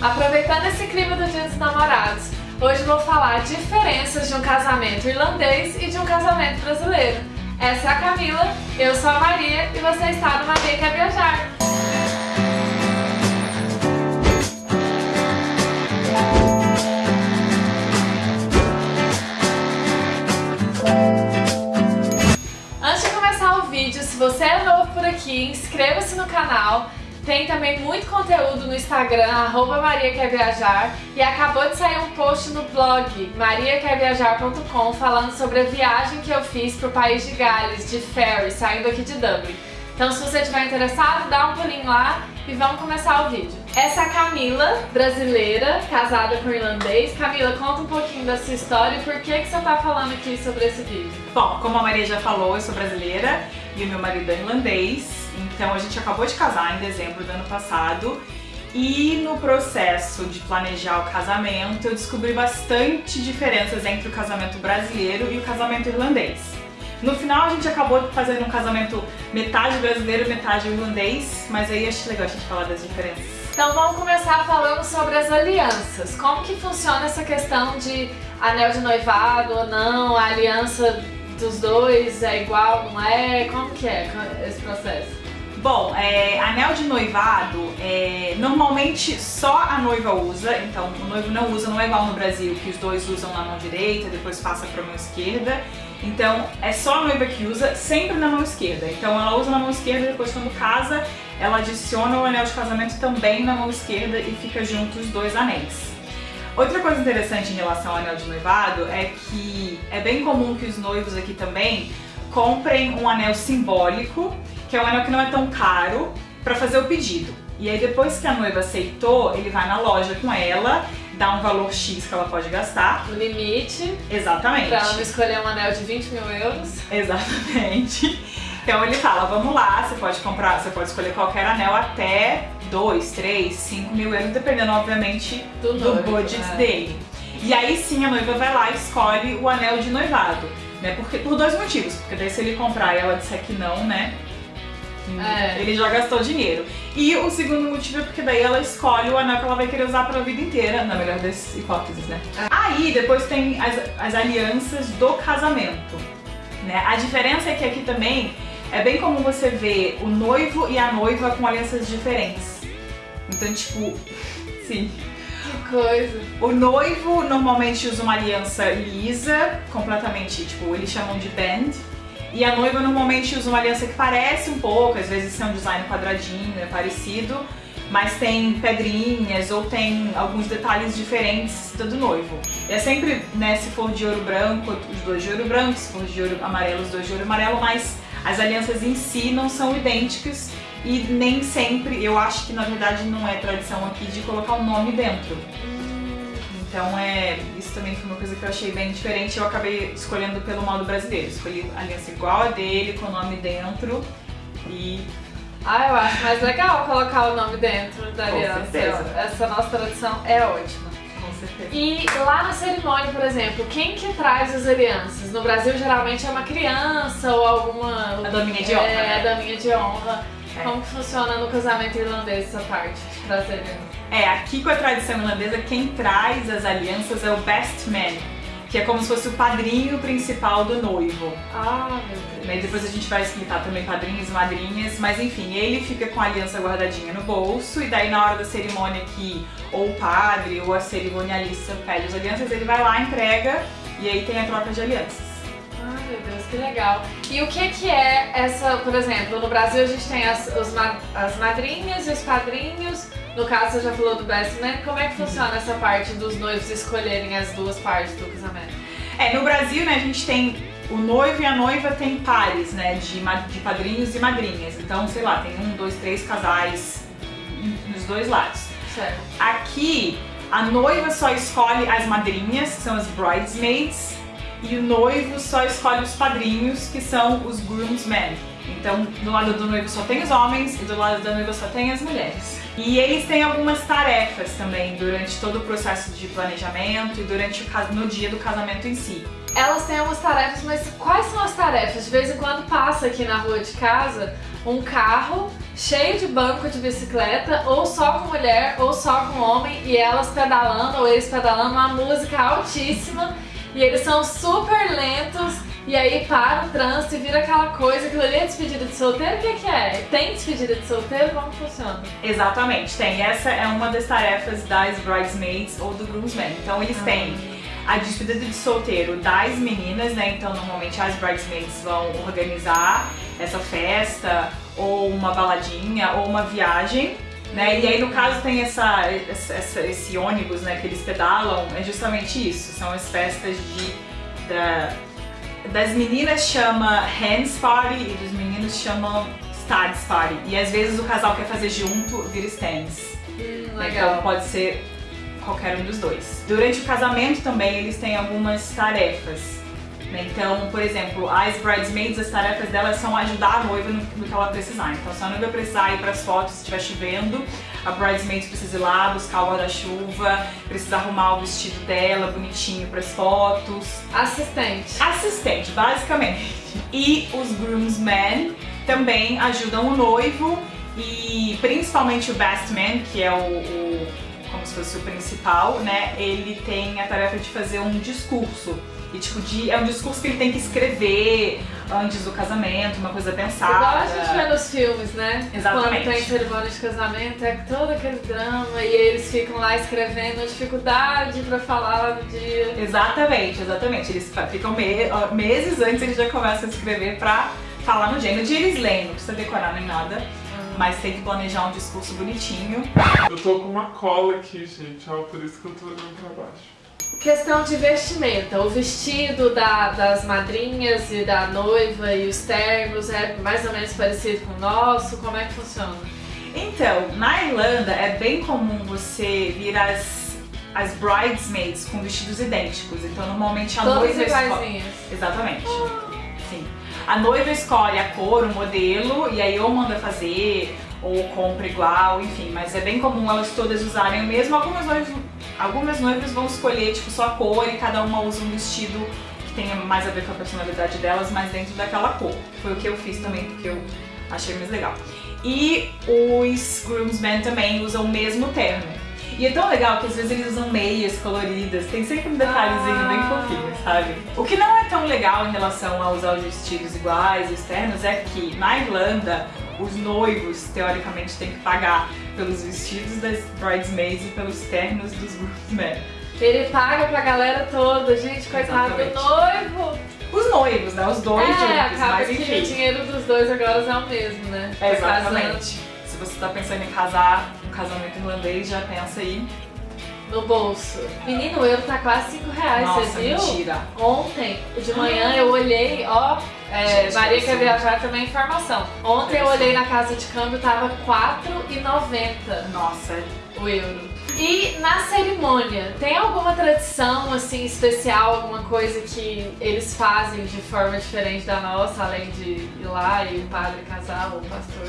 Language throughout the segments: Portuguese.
Aproveitando esse clima do Dia dos Namorados, hoje vou falar diferenças de um casamento irlandês e de um casamento brasileiro. Essa é a Camila, eu sou a Maria e você está no Maria Quer Viajar. Antes de começar o vídeo, se você é novo por aqui, inscreva-se no canal tem também muito conteúdo no Instagram, arroba Maria Quer Viajar, e acabou de sair um post no blog mariaquerviajar.com falando sobre a viagem que eu fiz para o país de Gales, de ferry, saindo aqui de Dublin. Então se você estiver interessado, dá um pulinho lá e vamos começar o vídeo. Essa é a Camila, brasileira, casada com irlandês. Camila, conta um pouquinho da sua história e por que, que você está falando aqui sobre esse vídeo. Bom, como a Maria já falou, eu sou brasileira e o meu marido é irlandês. Então a gente acabou de casar em dezembro do ano passado e no processo de planejar o casamento eu descobri bastante diferenças entre o casamento brasileiro e o casamento irlandês. No final a gente acabou fazendo um casamento metade brasileiro, metade irlandês, mas aí acho legal a gente falar das diferenças. Então vamos começar falando sobre as alianças. Como que funciona essa questão de anel de noivado ou não, a aliança dos dois é igual, não é? Como que é esse processo? Bom, é, anel de noivado, é, normalmente só a noiva usa, então o noivo não usa, não é igual no Brasil, que os dois usam na mão direita, depois passa para a mão esquerda. Então é só a noiva que usa, sempre na mão esquerda. Então ela usa na mão esquerda e depois quando casa, ela adiciona o anel de casamento também na mão esquerda e fica junto os dois anéis. Outra coisa interessante em relação ao anel de noivado é que é bem comum que os noivos aqui também comprem um anel simbólico que é um anel que não é tão caro, para fazer o pedido. E aí depois que a noiva aceitou, ele vai na loja com ela, dá um valor X que ela pode gastar. O limite. Exatamente. Pra ela não escolher um anel de 20 mil euros. Exatamente. Então ele fala, vamos lá, você pode comprar, você pode escolher qualquer anel até 2, 3, 5 mil euros, dependendo, obviamente, do, do budget né? dele. E aí sim a noiva vai lá e escolhe o anel de noivado. Né? Porque, por dois motivos. Porque daí se ele comprar e ela disser que não, né? É. Ele já gastou dinheiro. E o segundo motivo é porque daí ela escolhe o anel que ela vai querer usar pra vida inteira, na melhor das hipóteses, né? É. Aí depois tem as, as alianças do casamento. Né? A diferença é que aqui também é bem comum você ver o noivo e a noiva com alianças diferentes. Então, tipo, sim. Que coisa. O noivo normalmente usa uma aliança lisa, completamente, tipo, eles chamam de band, e a noiva normalmente usa uma aliança que parece um pouco, às vezes é um design quadradinho, é parecido, mas tem pedrinhas ou tem alguns detalhes diferentes do noivo. É sempre, né, se for de ouro branco, os dois de ouro branco, se for de ouro amarelo, os dois de ouro amarelo, mas as alianças em si não são idênticas e nem sempre, eu acho que na verdade não é tradição aqui de colocar o um nome dentro. Então é, isso também foi uma coisa que eu achei bem diferente eu acabei escolhendo pelo modo brasileiro. Escolhi a aliança igual a dele, com o nome dentro e... Ah, eu acho mais legal colocar o nome dentro da aliança. Com certeza. Essa nossa tradição é ótima. Com certeza. E lá na cerimônia, por exemplo, quem que traz as alianças? No Brasil geralmente é uma criança ou alguma... A daminha de honra, É, né? a daminha de honra. É. Como funciona no casamento irlandês essa parte de trazer alianças? É, aqui com a tradição irlandesa, quem traz as alianças é o best man, que é como se fosse o padrinho principal do noivo. Ah, meu Deus. E depois a gente vai explicar também padrinhos e madrinhas, mas enfim, ele fica com a aliança guardadinha no bolso e daí na hora da cerimônia que ou o padre ou a cerimonialista pede as alianças, ele vai lá, entrega e aí tem a troca de alianças. Que legal. E o que que é essa, por exemplo, no Brasil a gente tem as, os, as madrinhas e os padrinhos, no caso, você já falou do best man. Como é que funciona essa parte dos noivos escolherem as duas partes do casamento? É, no Brasil, né, a gente tem o noivo e a noiva tem pares, né, de, de padrinhos e madrinhas. Então, sei lá, tem um, dois, três casais nos dois lados. Certo. Aqui, a noiva só escolhe as madrinhas, que são as bridesmaids, e o noivo só escolhe os padrinhos, que são os groomsmen. Então, do lado do noivo só tem os homens e do lado da noiva só tem as mulheres. E eles têm algumas tarefas também durante todo o processo de planejamento e durante o, no dia do casamento em si. Elas têm algumas tarefas, mas quais são as tarefas? De vez em quando passa aqui na rua de casa um carro cheio de banco de bicicleta, ou só com mulher, ou só com homem, e elas pedalando, ou eles pedalando, uma música altíssima, e eles são super lentos, e aí para o trânsito e vira aquela coisa, aquilo ali é despedida de solteiro, o que, que é? Tem despedida de solteiro? Como funciona? Exatamente, tem. Essa é uma das tarefas das bridesmaids ou do groomsmen. Então eles Ah. têm a despedida de solteiro das meninas, né? Então normalmente as bridesmaids vão organizar essa festa, ou uma baladinha, ou uma viagem. Né? E aí no caso tem essa, essa- esse ônibus né, que eles pedalam, é justamente isso, são as festas de, da- das meninas chama Hands Party e dos meninos chamam Stads Party. E às vezes o casal quer fazer junto, vira Stands. Hum, Então pode ser qualquer um dos dois. Durante o casamento também eles têm algumas tarefas. Né? Então, por exemplo, as bridesmaids, as tarefas delas são ajudar a noiva no, no que ela precisar. Então, se a noiva precisar ir para as fotos, se estiver chovendo, a bridesmaid precisa ir lá buscar o guarda-chuva, precisa arrumar o vestido dela bonitinho para as fotos. Assistente. Assistente, basicamente. E os groomsmen também ajudam o noivo e principalmente o best man, que é o, o- como se fosse o principal, né? Ele tem a tarefa de fazer um discurso. E tipo, de, é um discurso que ele tem que escrever antes do casamento, uma coisa pensada. Igual a gente vê nos filmes, né? Exatamente. Quando tem cerimônia de casamento, é todo aquele drama e eles ficam lá escrevendo dificuldade pra falar no dia. Exatamente, exatamente. Eles ficam me- meses antes eles já começam a escrever pra falar no dia. No dia eles leem, não precisa decorar nem nada. Mas tem que planejar um discurso bonitinho. Eu tô com uma cola aqui, gente, ó, por isso que eu tô olhando pra baixo. Questão de vestimenta. O vestido da- das madrinhas e da noiva e os ternos é mais ou menos parecido com o nosso? Como é que funciona? Então, na Irlanda é bem comum você vir as, as bridesmaids com vestidos idênticos. Então, normalmente a Todas noiva escolhe. Exatamente. Sim. A noiva escolhe a cor, o modelo, e aí ou manda fazer, ou compra igual, enfim. Mas é bem comum elas todas usarem o mesmo. Algumas noivas, algumas noivas vão escolher tipo, só a cor e cada uma usa um vestido que tenha mais a ver com a personalidade delas, mas dentro daquela cor. Foi o que eu fiz também, porque eu achei mais legal. E os groomsmen também usam o mesmo terno. E é tão legal que às vezes eles usam meias coloridas, tem sempre um detalhezinho bem Ah. fofinho, sabe? O que não é tão legal em relação a usar os vestidos iguais, os ternos, é que na Irlanda os noivos, teoricamente, têm que pagar pelos vestidos das bridesmaids e pelos ternos dos groomsmen. Ele paga pra galera toda, gente, coitado do noivo. Os noivos, né? Os dois é, juntos, acaba mas que o enfim. dinheiro dos dois agora é o mesmo, né? É, Tá exatamente. Se você tá pensando em casar, um casamento irlandês, já pensa aí. No bolso. Menino, o euro tá quase 5 reais, Nossa, você viu? mentira. Ontem, de manhã, eu olhei, ó, é, Maria que quer viajar também informação. Ontem eu olhei na casa de câmbio, tava R$4,90 Nossa, o euro. E na cerimônia, tem alguma tradição assim especial, alguma coisa que eles fazem de forma diferente da nossa, além de ir lá e o padre casar ou o pastor?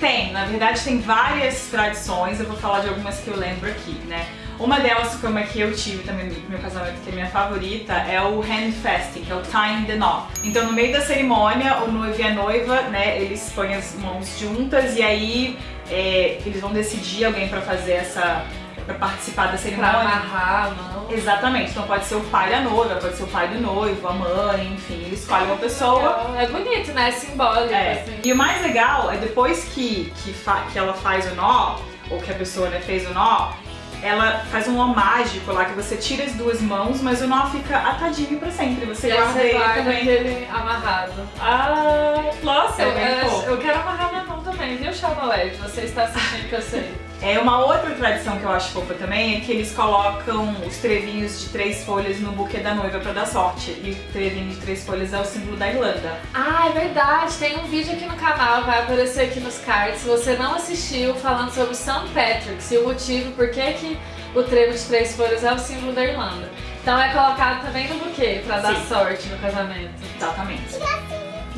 Tem, na verdade tem várias tradições, eu vou falar de algumas que eu lembro aqui, né? Uma delas, foi uma que eu tive também no meu casamento, que é minha favorita, é o handfasting, que é o tying the knot. Então no meio da cerimônia, o noivo e a noiva, né, eles põem as mãos juntas e aí é, eles vão decidir alguém pra fazer essa, pra participar da Pra cerimônia. amarrar a mão. Exatamente, então pode ser o pai da noiva, pode ser o pai do noivo, a mãe, enfim, eles escolhem uma pessoa É bonito, né? É simbólico, é. assim. E o mais legal é depois que, que, que ela faz o nó, ou que a pessoa né, fez o nó, ela faz um nó mágico lá que você tira as duas mãos, mas o nó fica atadinho pra sempre. Você E guarda você ele guarda também. aquele amarrado. Ah, nossa, Eu, é bem eu, eu quero amarrar minha mão também, viu, Chavolet? Você está assistindo que eu sei. É uma outra tradição que eu acho fofa também é que eles colocam os trevinhos de três folhas no buquê da noiva pra dar sorte. E o trevinho de três folhas é o símbolo da Irlanda. Ah, é verdade. Tem um vídeo aqui no canal, vai aparecer aqui nos cards. Se você não assistiu, falando sobre St. Patrick's e o motivo por que, que o trevo de três folhas é o símbolo da Irlanda. Então é colocado também no buquê, pra dar Sim. sorte no casamento. Exatamente.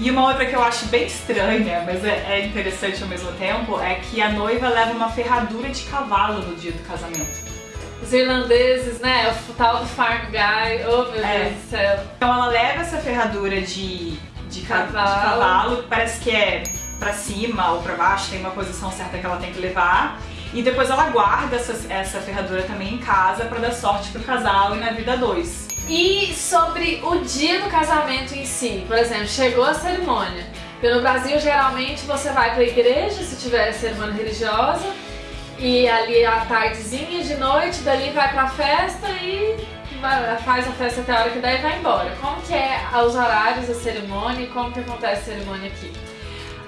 E uma outra que eu acho bem estranha, mas é, é interessante ao mesmo tempo, é que a noiva leva uma ferradura de cavalo no dia do casamento. Os irlandeses, né? O tal do farm guy. Oh, meu É. Deus do céu. Então ela leva essa ferradura de, de, ca- de Cavalo. cavalo, que parece que é pra cima ou pra baixo, tem uma posição certa que ela tem que levar. E depois ela guarda essa, essa ferradura também em casa pra dar sorte pro casal e na vida dois. E sobre o dia do casamento em si, por exemplo, chegou a cerimônia. No Brasil, geralmente, você vai pra igreja, se tiver cerimônia religiosa, e ali à tardezinha, de noite, dali vai pra festa e faz a festa até a hora que daí vai embora. Como que é os horários da cerimônia e como que acontece a cerimônia aqui?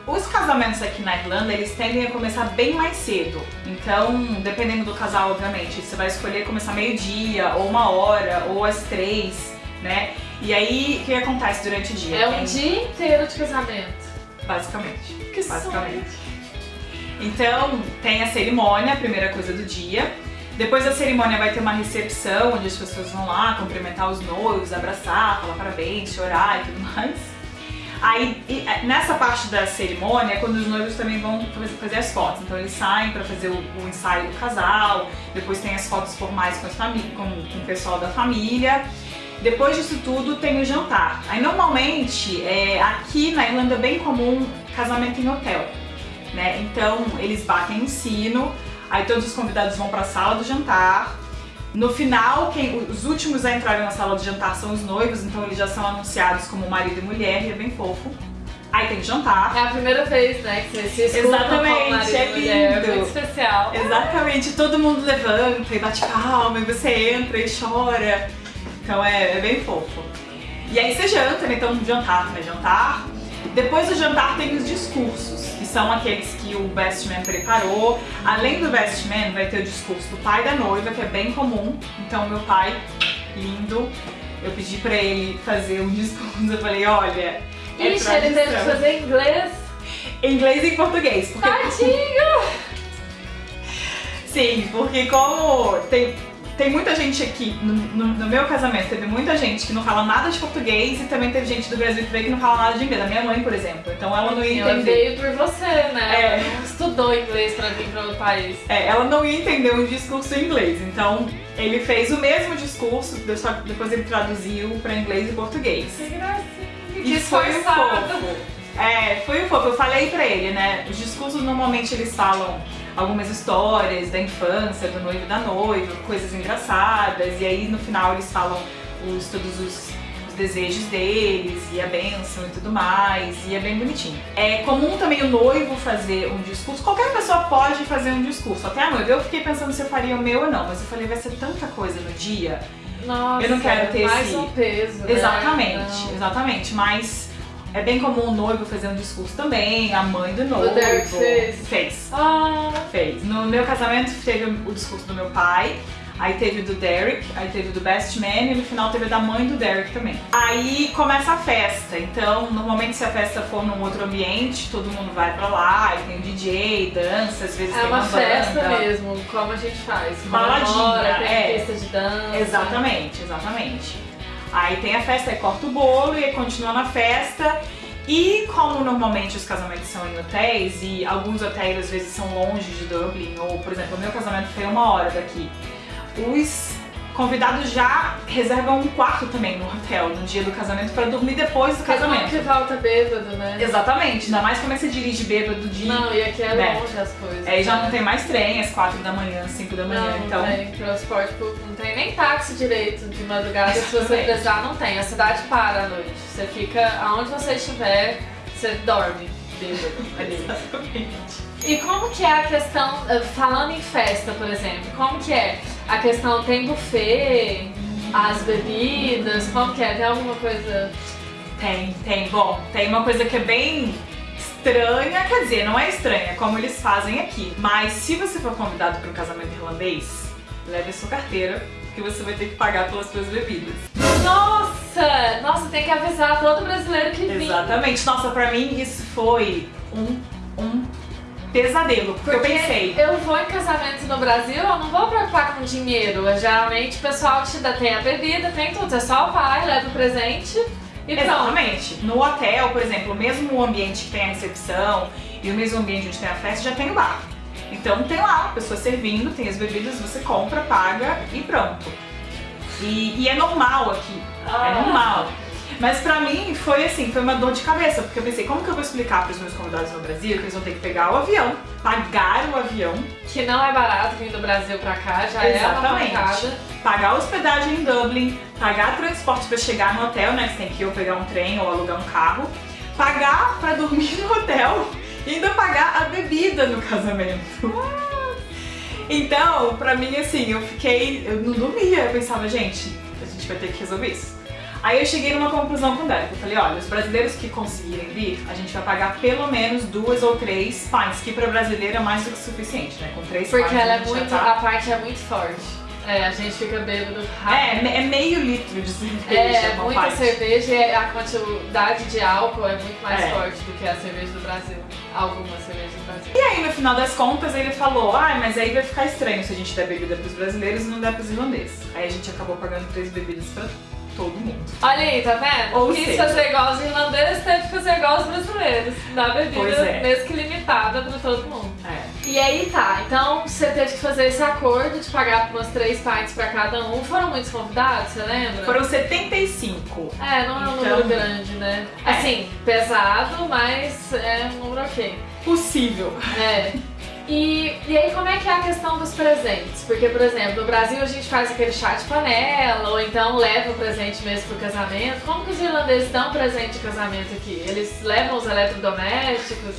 Os casamentos aqui na Irlanda, eles tendem a começar bem mais cedo. Então, dependendo do casal, obviamente, você vai escolher começar meio-dia, ou uma hora, ou às três, né? E aí, o que acontece durante o dia? É um Tem- dia inteiro de casamento. Basicamente. Que basicamente. Então, tem a cerimônia, a primeira coisa do dia. Depois da cerimônia vai ter uma recepção, onde as pessoas vão lá cumprimentar os noivos, abraçar, falar parabéns, chorar e tudo mais. Aí, é, nessa parte da cerimônia, é quando os noivos também vão fazer, as fotos. Então, eles saem pra fazer o, o ensaio do casal, depois tem as fotos formais com, as com, com o pessoal da família. Depois disso tudo, tem o jantar. Aí, normalmente, é, aqui na Irlanda é bem comum casamento em hotel né? Então eles batem o sino, aí todos os convidados vão pra sala do jantar. No final, quem, os últimos a entrarem na sala do jantar são os noivos, então eles já são anunciados como marido e mulher, e é bem fofo. Aí tem jantar. É a primeira vez, né, que você se Exatamente, é mulher. lindo. muito especial. Exatamente, todo mundo levanta e bate palma, e você entra e chora. Então é, é bem fofo. E aí você janta, né? Então jantar, né? Jantar. Depois do jantar tem os discursos, que são aqueles que o best man preparou. Além do best man, vai ter o discurso do pai da noiva, que é bem comum. Então meu pai, lindo, eu pedi pra ele fazer um discurso. Eu falei, olha, é Ixi, ele teve que fazer inglês. Em inglês e português, porque Tadinho! Sim, porque como tem, tem muita gente aqui, no, no- no meu casamento, teve muita gente que não fala nada de português e também teve gente do Brasil que veio que não fala nada de inglês. A minha mãe, por exemplo. Então ela não ia Ela entender. veio por você, né? É. Ela estudou inglês pra vir pra outro país. É, ela não ia entender um discurso em inglês. Então ele fez o mesmo discurso, só que depois ele traduziu pra inglês e português. Que gracinha. E foi um fofo. É, foi um fofo. Eu falei pra ele, né? Os discursos normalmente eles falam algumas histórias da infância, do noivo e da noiva, coisas engraçadas, e aí no final eles falam os, todos os, os desejos deles e a bênção e tudo mais, e é bem bonitinho. É comum também o noivo fazer um discurso, qualquer pessoa pode fazer um discurso, até a noiva. Eu fiquei pensando se eu faria o meu ou não, mas eu falei, vai ser tanta coisa no dia Nossa, Eu não quero ter mais esse- um peso. né? Exatamente, Não. exatamente. Mas é bem comum o noivo fazer um discurso também, a mãe do noivo. Derek fez? Fez. Ah, Fez. No meu casamento teve o discurso do meu pai, aí teve o do Derek, aí teve o do Best Man e no final teve o da mãe do Derek também. Aí começa a festa. Então, normalmente se a festa for num outro ambiente, todo mundo vai pra lá, e tem o DJ, dança, às vezes é tem uma uma festa banda. mesmo, como a gente faz. Baladinha, Comemora, tem é. pista de dança. Exatamente, exatamente. Aí tem a festa, aí corta o bolo e continua na festa. E como normalmente os casamentos são em hotéis e alguns hotéis às vezes são longe de Dublin, ou por exemplo, o meu casamento foi uma hora daqui, os convidados já reservam um quarto também no hotel no dia do casamento pra dormir depois do Porque casamento. que volta bêbado, né? Exatamente, ainda mais como é que você dirige bêbado de. Não, e aqui é né? longe as coisas. Aí já né? não tem mais trem às quatro da manhã, cinco da manhã, Não, então. não tem transporte público, não tem nem táxi direito de madrugada. Se você precisar, não tem. A cidade para à noite. Você fica aonde você estiver, você dorme bêbado ali. Exatamente. E como que é a questão, eh, falando em festa, por exemplo, como que é? A questão tem buffet, as bebidas, como que é? Tem alguma coisa... Tem, tem. Bom, tem uma coisa que é bem estranha, quer dizer, não é estranha, é como eles fazem aqui. Mas se você for convidado para um casamento irlandês, leve a sua carteira, que você vai ter que pagar pelas suas bebidas. Nossa! Nossa, tem que avisar todo brasileiro que vem. Exatamente. Nossa, pra mim isso foi um, um pesadelo, porque, eu pensei. Eu vou em casamento no Brasil, eu não vou preocupar com dinheiro. Geralmente o pessoal te dá, tem a bebida, tem tudo. Você só vai, leva o presente e pronto. Exatamente. No hotel, por exemplo, mesmo o ambiente que tem a recepção e o mesmo ambiente onde tem a festa já tem o bar. Então tem lá a pessoa servindo, tem as bebidas, você compra, paga e pronto. E, e é normal aqui. É Ah. normal. Mas pra mim foi assim, foi uma dor de cabeça, porque eu pensei, como que eu vou explicar pros meus convidados no Brasil que eles vão ter que pegar o avião, pagar o avião, Que não é barato vir do Brasil pra cá, já é uma Exatamente. pancada. pagar hospedagem em Dublin, pagar transporte pra chegar no hotel, né? Você tem que ir ou pegar um trem ou alugar um carro, pagar pra dormir no hotel e ainda pagar a bebida no casamento. Então, pra mim, assim, eu fiquei. Eu não dormia, eu pensava, gente, a gente vai ter que resolver isso. Aí eu cheguei numa conclusão com o Derek. Eu falei, olha, os brasileiros que conseguirem vir, a gente vai pagar pelo menos duas ou três pints, que pra brasileiro é mais do que suficiente, né? Com três Porque pints ela a é muito. tá- A parte é muito forte. É, a gente fica bêbado É, rápido. é meio litro de cerveja. É, muita pint. cerveja e a quantidade de álcool é muito mais É. forte do que a cerveja do Brasil. Algumas cervejas do Brasil. E aí, no final das contas, ele falou: ah, mas aí vai ficar estranho se a gente der bebida pros brasileiros e não der pros irlandeses. Aí a gente acabou pagando três bebidas pra todo mundo. Olha aí, tá vendo? Ou Quis seja- fazer igual os irlandeses, teve que fazer igual os brasileiros. Pois bebida é. mesmo que limitada pra todo mundo. É. E aí tá, então você teve que fazer esse acordo de pagar umas três pints pra cada um. Foram muitos convidados, você lembra? Foram 75. É, não é um Então- número grande, né? É. Assim, pesado, mas é um número ok. Possível. É. E, e aí, como é que é a questão dos presentes? Porque, por exemplo, no Brasil a gente faz aquele chá de panela, ou então leva o presente mesmo pro casamento. Como que os irlandeses dão presente de casamento aqui? Eles levam os eletrodomésticos?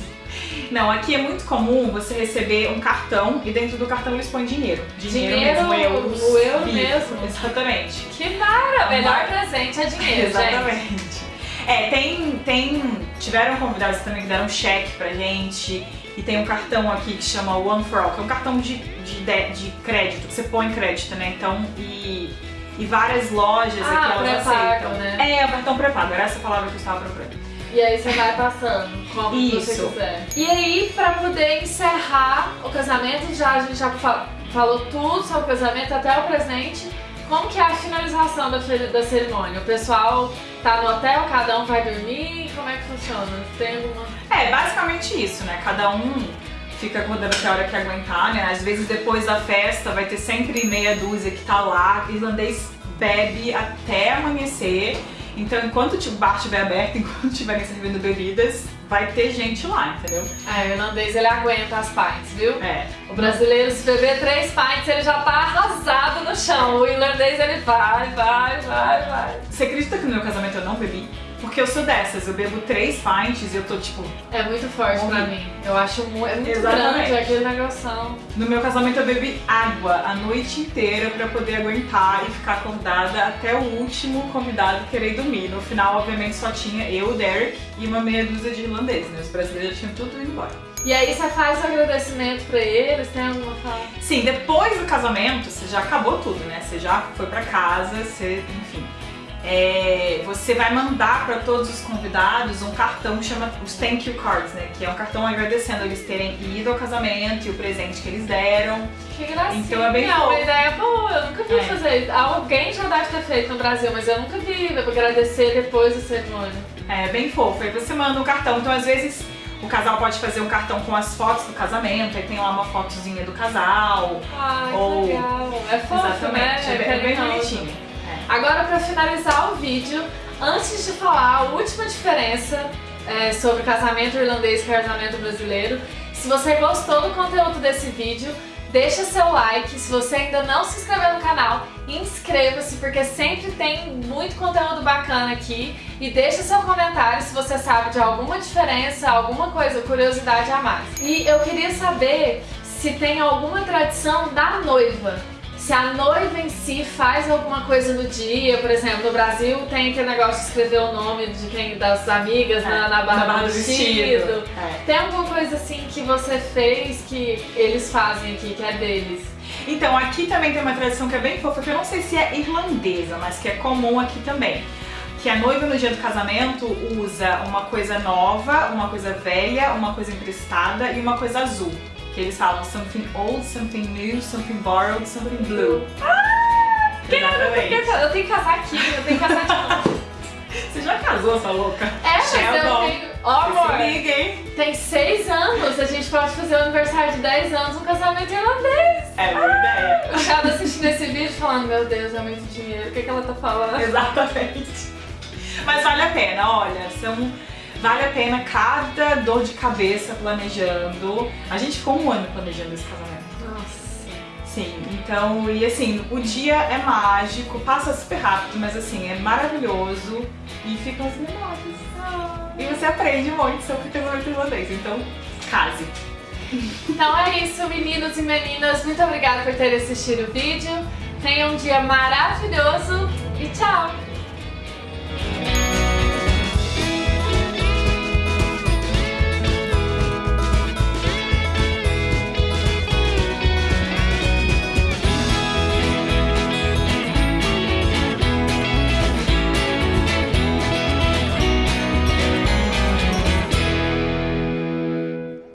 Não, aqui é muito comum você receber um cartão e dentro do cartão eles põem dinheiro. Dinheiro, Dinheiro, mesmo, euros. o euro mesmo. Exatamente. Que mara! Melhor Mas- presente é dinheiro, gente. Exatamente. É, tem, tem. Tiveram convidados também que deram cheque pra gente. E tem um cartão aqui que chama One for All, que é um cartão de, de, de, de crédito, que você põe crédito, né? Então, e, e várias lojas Ah, aqui elas aceitam. né? É, é o cartão pré-pago, era essa palavra que eu estava procurando. E aí você vai passando como você Isso. quiser. E aí, pra poder encerrar o casamento, já a gente já fa- falou tudo sobre o casamento até o presente. Como que é a finalização da, da cerimônia? O pessoal tá no hotel, cada um vai dormir? Como é que funciona? Tem alguma. É, basicamente isso, né? Cada um fica acordando até a hora que aguentar, né? Às vezes depois da festa vai ter sempre meia dúzia que tá lá. Irlandês bebe até amanhecer. Então, enquanto o bar estiver aberto, enquanto estiverem servindo bebidas, vai ter gente lá, entendeu? É, o irlandês ele aguenta as pints, viu? É. O brasileiro, se beber três pints, ele já tá arrasado no chão. O irlandês, ele vai, vai, vai, vai. Você acredita que no meu casamento eu não bebi? Porque eu sou dessas, eu bebo três pints e eu tô tipo. É muito forte pra Morri. mim. Eu acho mu é muito Exatamente. grande aquele negoção. No meu casamento eu bebi água a noite inteira pra poder aguentar e ficar acordada até o último convidado querer dormir. No final, obviamente, só tinha eu, o Derek e uma meia dúzia de irlandeses, né? Os brasileiros já tinham tudo ido embora. E aí você faz o agradecimento pra eles, tem alguma fala? Sim, depois do casamento, você já acabou tudo, né? Você já foi pra casa, você, enfim. É, você vai mandar pra todos os convidados um cartão que chama os thank you cards, né? Que é um cartão agradecendo eles terem ido ao casamento e o presente que eles deram. Que gracinha. Então é bem uma fofo. ideia boa. Eu nunca vi É. fazer. Alguém já deve ter feito no Brasil, mas eu nunca vi. Pra agradecer depois da cerimônia. É bem fofo. Aí você manda um cartão. Então, às vezes, o casal pode fazer um cartão com as fotos do casamento, aí tem lá uma fotozinha do casal. Ai, Ou- legal. É fofo, né? Exatamente. É bem, é bem bonitinho. Agora, pra finalizar o vídeo, antes de falar a última diferença é, sobre casamento irlandês e casamento brasileiro, se você gostou do conteúdo desse vídeo, deixa seu like. Se você ainda não se inscreveu no canal, inscreva-se, porque sempre tem muito conteúdo bacana aqui. E deixa seu comentário se você sabe de alguma diferença, alguma coisa, curiosidade a mais. E eu queria saber se tem alguma tradição da noiva. Se a noiva em si faz alguma coisa no dia, por exemplo, no Brasil tem aquele negócio de escrever o nome de quem das amigas na, na barra do vestido. É. Tem alguma coisa assim que você fez que eles fazem aqui, que é deles? Então, aqui também tem uma tradição que é bem fofa, que eu não sei se é irlandesa, mas que é comum aqui também. Que a noiva no dia do casamento usa uma coisa nova, uma coisa velha, uma coisa emprestada e uma coisa azul. Que eles falam something old, something new, something borrowed, something blue. Ah! Exatamente. Eu tenho que casar aqui, eu tenho que casar de novo. Você já casou, sua louca? É, mas eu Sheldon. tenho. Ó, amor, Se liga, hein? tem seis anos, a gente pode fazer o aniversário de 10 anos um casamento irlandês. É boa ideia. Eu tava assistindo esse vídeo falando, meu Deus, é muito dinheiro, o que, que ela tá falando? Exatamente. Mas vale a pena, olha, são. Vale a pena cada dor de cabeça planejando. A gente ficou um ano planejando esse casamento. Nossa. Sim, então, e assim, o dia é mágico, passa super rápido, mas assim, é maravilhoso e ficam as memórias. Ah, E você aprende muito sobre casamento irlandês, então case. Então é isso, meninos e meninas. Muito obrigada por terem assistido o vídeo. Tenham um dia maravilhoso e tchau!